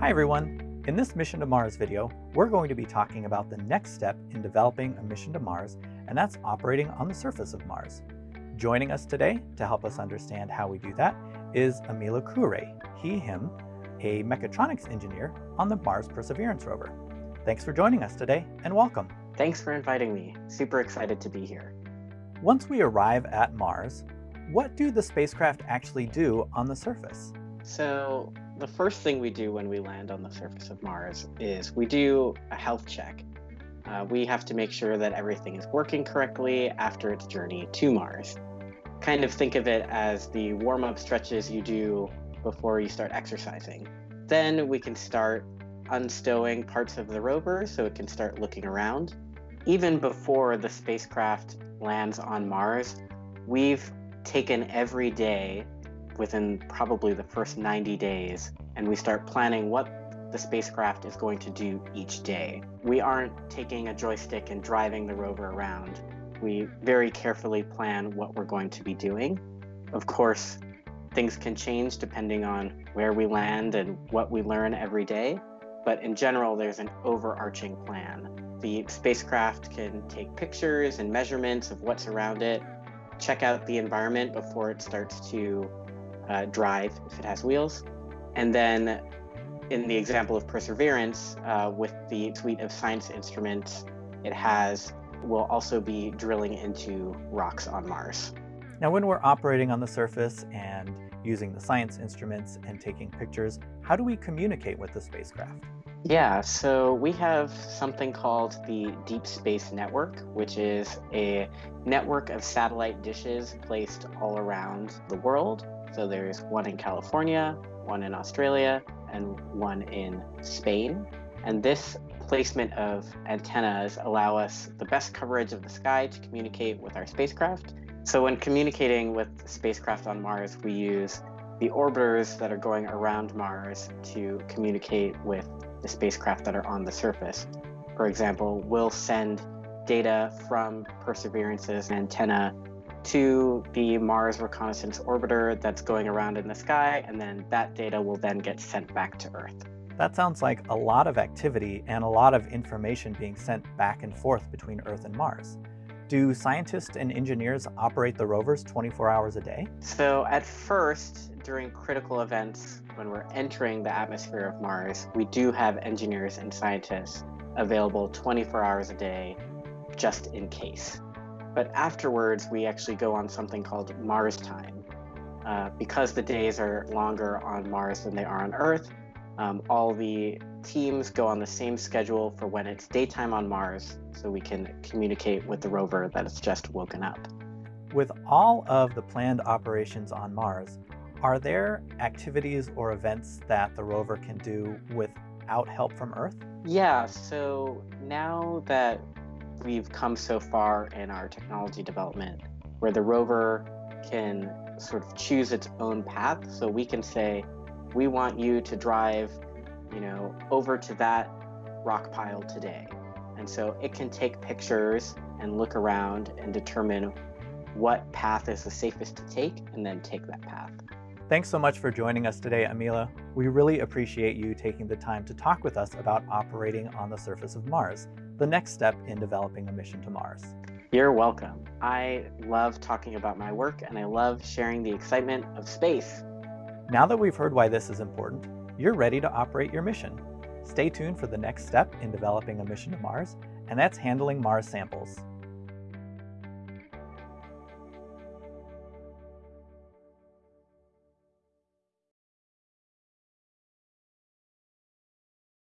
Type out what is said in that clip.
Hi everyone! In this Mission to Mars video, we're going to be talking about the next step in developing a mission to Mars, and that's operating on the surface of Mars. Joining us today to help us understand how we do that is Amila Kure, he, him, a mechatronics engineer on the Mars Perseverance rover. Thanks for joining us today, and welcome. Thanks for inviting me. Super excited to be here. Once we arrive at Mars, what do the spacecraft actually do on the surface? So the first thing we do when we land on the surface of Mars is we do a health check. Uh, we have to make sure that everything is working correctly after its journey to Mars. Kind of think of it as the warm-up stretches you do before you start exercising. Then we can start unstowing parts of the rover so it can start looking around. Even before the spacecraft lands on Mars, we've taken every day within probably the first 90 days and we start planning what the spacecraft is going to do each day. We aren't taking a joystick and driving the rover around. We very carefully plan what we're going to be doing. Of course, things can change depending on where we land and what we learn every day, but in general, there's an overarching plan. The spacecraft can take pictures and measurements of what's around it, check out the environment before it starts to uh, drive if it has wheels. And then in the example of Perseverance, uh, with the suite of science instruments it has, will also be drilling into rocks on Mars. Now, when we're operating on the surface and using the science instruments and taking pictures, how do we communicate with the spacecraft? Yeah, so we have something called the Deep Space Network, which is a network of satellite dishes placed all around the world. So there's one in California, one in Australia, and one in Spain. And this placement of antennas allow us the best coverage of the sky to communicate with our spacecraft. So when communicating with spacecraft on Mars, we use the orbiters that are going around Mars to communicate with the spacecraft that are on the surface. For example, we'll send data from Perseverance's antenna to the Mars Reconnaissance Orbiter that's going around in the sky, and then that data will then get sent back to Earth. That sounds like a lot of activity and a lot of information being sent back and forth between Earth and Mars. Do scientists and engineers operate the rovers 24 hours a day? So at first, during critical events, when we're entering the atmosphere of Mars, we do have engineers and scientists available 24 hours a day just in case. But afterwards, we actually go on something called Mars time. Uh, because the days are longer on Mars than they are on Earth, um, all the teams go on the same schedule for when it's daytime on Mars, so we can communicate with the rover that it's just woken up. With all of the planned operations on Mars, are there activities or events that the rover can do without help from Earth? Yeah, so now that we've come so far in our technology development where the rover can sort of choose its own path. So we can say, we want you to drive, you know, over to that rock pile today. And so it can take pictures and look around and determine what path is the safest to take and then take that path. Thanks so much for joining us today, Amila. We really appreciate you taking the time to talk with us about operating on the surface of Mars, the next step in developing a mission to Mars. You're welcome. I love talking about my work and I love sharing the excitement of space. Now that we've heard why this is important, you're ready to operate your mission. Stay tuned for the next step in developing a mission to Mars, and that's handling Mars samples.